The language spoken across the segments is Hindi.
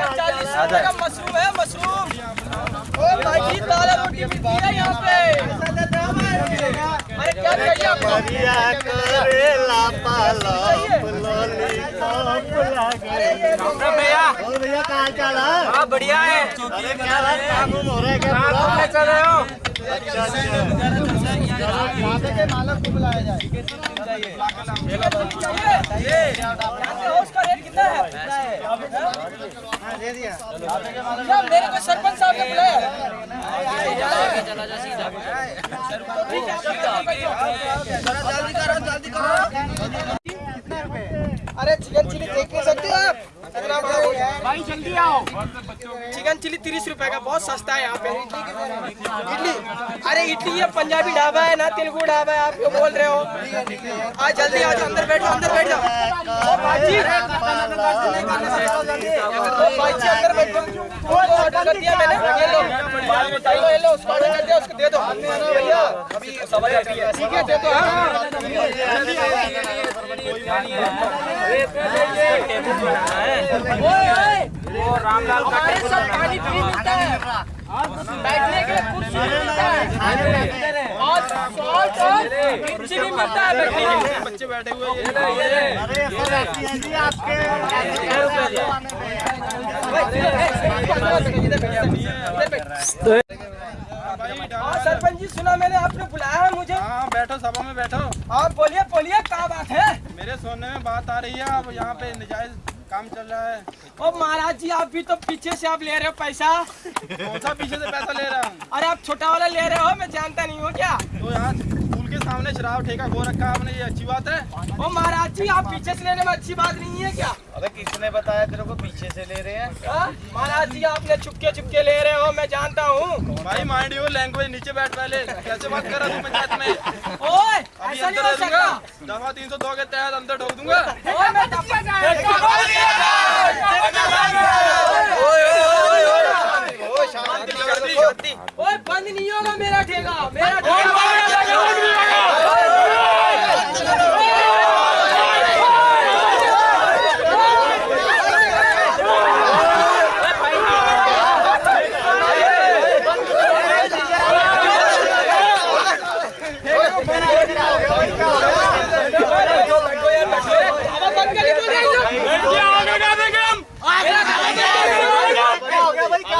मशरूम है मशरूम ओ भाई जी दाल रोटी मिलती है। यहाँ पे अरे क्या चाहिए आपको करेला डॉक्टर भैया भैया कहाँ चल हाँ बढ़िया है। क्या बात काम उम हो? रहा है क्या चल रहे हो? अरे चिकन चिली देख नहीं सकते आप। भाई, जल्दी आओ। चिकन चिली तीस रुपए का, बहुत सस्ता है यहाँ पे। इडली? अरे, इडली ये पंजाबी ढाबा है ना, तेलुगु ढाबा है, आप क्यों बोल रहे हो? आज जल्दी आ जाओ, अंदर बैठो, अंदर बैठ। जाओ अंदर बैठो। ऑर्डर कर दे दो। भैया अभी सवाल ठीक है, दे दो हाँ। वो रामलाल हमारे पानी फ्री मिलता है बैठने के लिए कुर्सी मिलता और सॉल्ट और मिर्ची भी मिलता बैठने के लिए बच्चे बैठे हुए अरे ये सब ऐसी जी आपके सरपंच जी सुना मैंने आपने बुलाया है मुझे। हाँ बैठो सभा में बैठो। आप बोलिए बोलिए। सोने में बात आ रही है अब यहाँ पे नजायज काम चल रहा है। ओ महाराज जी आप भी तो पीछे से आप ले रहे हो पैसा। कौन सा पीछे से पैसा ले रहा हूँ? अरे आप छोटा वाला ले रहे हो मैं जानता नहीं हूँ क्या? तो यहाँ स्कूल शराब ठेका खो रखा है आपने ये अच्छी बात है ओ महाराज जी आप पीछे से लेने में अच्छी बात नहीं है क्या अरे किसने बताया तेरे को पीछे से ले रहे हैं हाँ? महाराज जी आपने चुपके चुपके ले रहे हो मैं जानता हूँ भाई माइंड योर लैंग्वेज नीचे बैठ पहले कैसे बात कर रहा तू पंचायत में ओए अभी ऐसा नहीं अंदर हो दे दूँगा सकता दफ़ा तीन सौ दो के तहत अंदर ठोक दूँगा ओए ओए बंद नहीं होगा मेरा ठेका। मेरा ठेका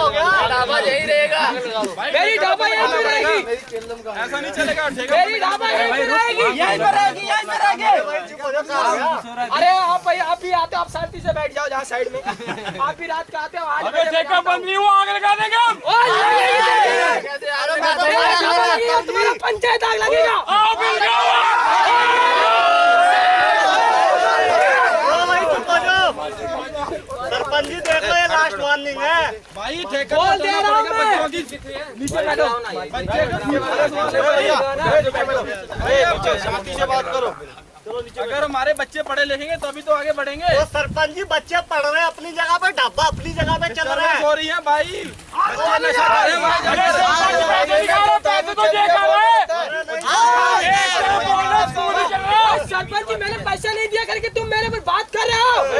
हो गया भाई क्या हो गया मेरी ढाबा यहीं पे रहेगी। ऐसा नहीं चलेगा मेरी ढाबा यहीं पे रहेगी। यहीं पे रहेगी यहीं पे रहेगी। अरे आप भाई आप भी आते हो आप शांति से बैठ जाओ जहाँ साइड में। आप भी रात का आते हो ठेका बंद नहीं हुआ आग लगा देंगे हम। पंचायत आग लगेगा चुप हो जाओ जी देख लो ये लास्ट वार्निंग है भाई ठेका बोल तो दे रहा हूँ मैं। बच्चों की नीचे बैठो बच्चे शांति से बात करो अगर हमारे बच्चे पढ़े लिखेंगे तभी तो आगे बढ़ेंगे तो सरपंच जी बच्चे पढ़ रहे हैं अपनी जगह पे ढाबा अपनी जगह पे चल रहा है हो रही है भाई बच्चे नशा कर रहे हैं भाई सरपंच जी मैंने पैसा नहीं दिया करके तुम मेरे पर बात कर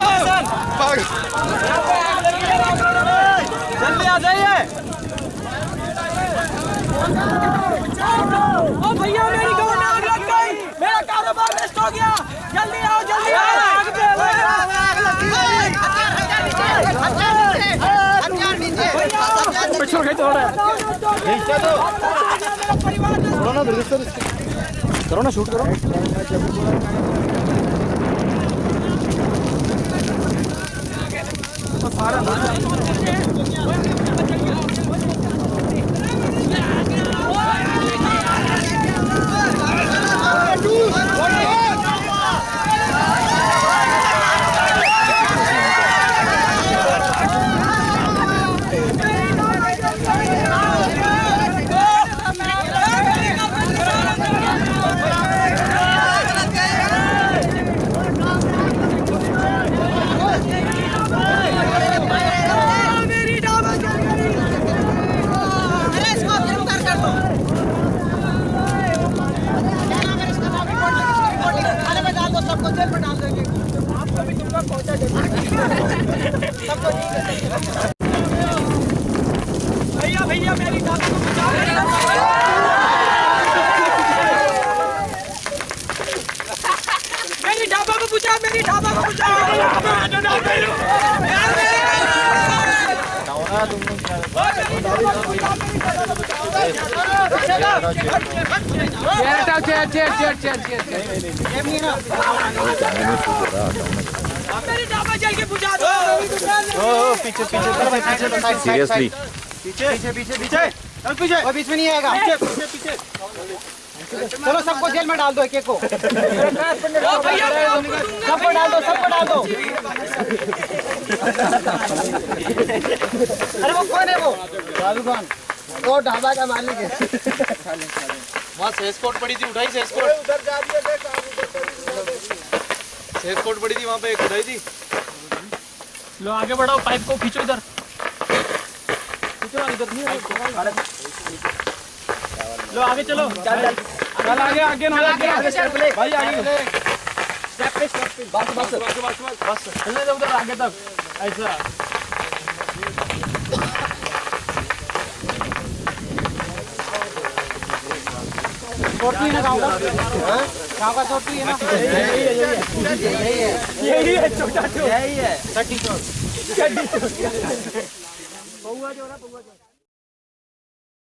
जल्दी आ जाइए। ओ भैया मेरी गाड़ी लग गई। मेरा कारोबार हो गया। जल्दी आओ जल्दी आओ। आग पे आग लग गई। नीचे करो ना शूट करो। तो सारा पीछे पीछे पीछे चल पीछे। वो बीच में नहीं आएगा। पीछे। पीछे। चलो सबको जेल में डाल दो एक एक को सबको डाल दो सबको डाल दो अरे वो कौन है वो? राजू खान। वो ढाबा का मालिक है। वहाँ सेस कोट पड़ी थी उठाई सेस कोट उधर जा है देख सेस कोट पड़ी थी वहाँ पे एक उठाई थी। लो आगे बढ़ाओ पाइप को खींचो इधर। खींचो इधर नहीं लो आगे चलो चल। आगे आगे ना आगे आगे भाई आगे। बस बस बस बस चलने दो उधर आगे तक। ऐसा। चोटी है ना गाँव का? गाँव का चोटी है ना? यही है छोटा छोटा यही है। पौआ जो है। ना पौआ जो